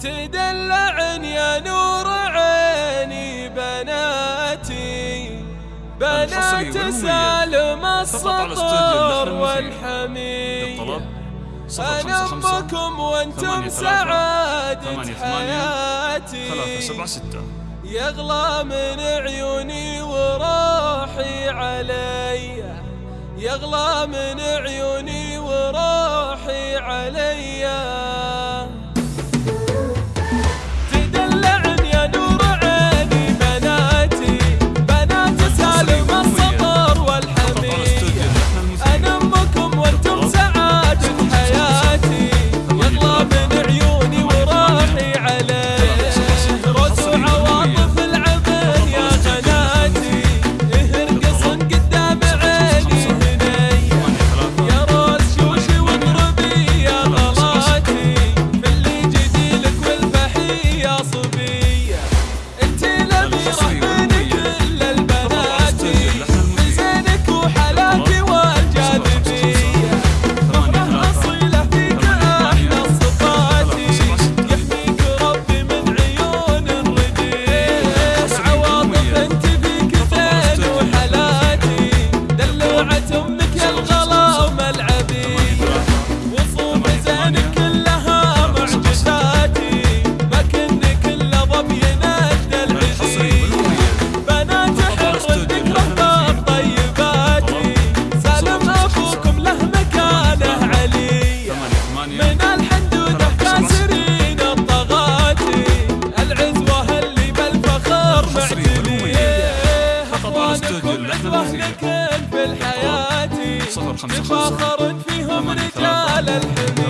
تدلعن يا نور عيني بناتي. بنات سالم السطر والحمي أنا أمكم وأنتم سعادة حياتي. يغلى من عيوني وراحي علي. يغلى من عيوني وراحي عليّ. كل مهما كان في الحياة. صفر خمسة خمسة. فيهم رجال الحمية